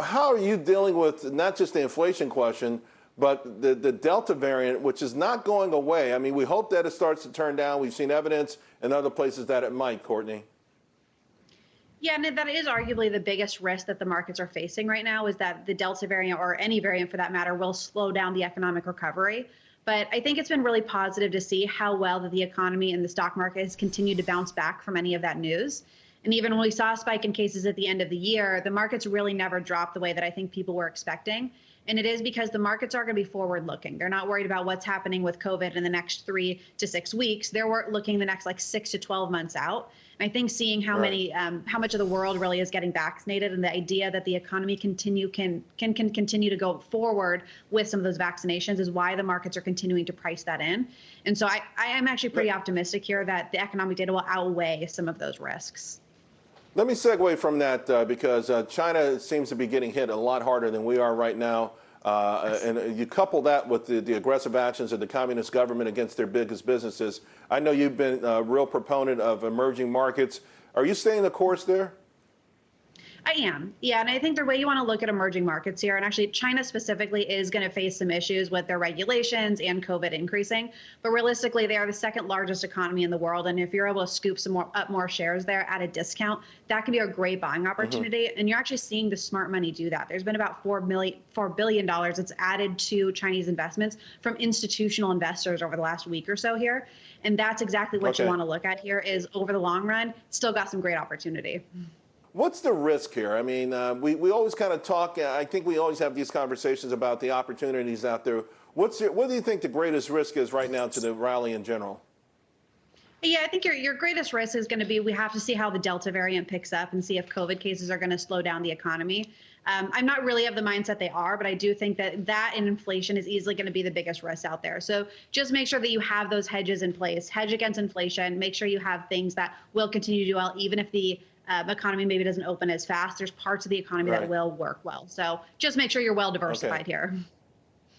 how are you dealing with not just the inflation question, but the, the Delta variant, which is not going away? I mean, we hope that it starts to turn down. We've seen evidence in other places that it might, Courtney. Yeah, and that is arguably the biggest risk that the markets are facing right now is that the Delta variant, or any variant for that matter, will slow down the economic recovery. But I think it's been really positive to see how well that the economy and the stock market has continued to bounce back from any of that news. And even when we saw a spike in cases at the end of the year, the markets really never dropped the way that I think people were expecting. And it is because the markets are going to be forward looking. They're not worried about what's happening with COVID in the next three to six weeks. They're looking the next like six to 12 months out. And I think seeing how right. many, um, how much of the world really is getting vaccinated and the idea that the economy continue can, can, can continue to go forward with some of those vaccinations is why the markets are continuing to price that in. And so I, I am actually pretty optimistic here that the economic data will outweigh some of those risks. Let me segue from that uh, because uh, China seems to be getting hit a lot harder than we are right now. Uh, and you couple that with the, the, aggressive actions of the communist government against their biggest businesses. I know you've been a real proponent of emerging markets. Are you staying the course there? I am. Yeah. And I think the way you want to look at emerging markets here, and actually China specifically is going to face some issues with their regulations and COVID increasing. But realistically, they are the second largest economy in the world. And if you're able to scoop some more up more shares there at a discount, that can be a great buying mm-hmm. opportunity. Mm-hmm. And you're actually seeing the smart money do that. There's been about four million four billion dollars that's added to Chinese investments from institutional investors over the last week or so here. And that's exactly what okay. you want to look at here is over the long run, still got some great opportunity. What's the risk here? I mean, uh, we, we always kind of talk, I think we always have these conversations about the opportunities out there. What's your, what do you think the greatest risk is right now to the rally in general? Yeah, I think your, your greatest risk is going to be we have to see how the Delta variant picks up and see if COVID cases are going to slow down the economy. Um, I'm not really of the mindset they are, but I do think that that and inflation is easily going to be the biggest risk out there. So just make sure that you have those hedges in place, hedge against inflation, make sure you have things that will continue to do well, even if the um, economy maybe doesn't open as fast. There's parts of the economy right. that will work well. So just make sure you're well diversified okay. here.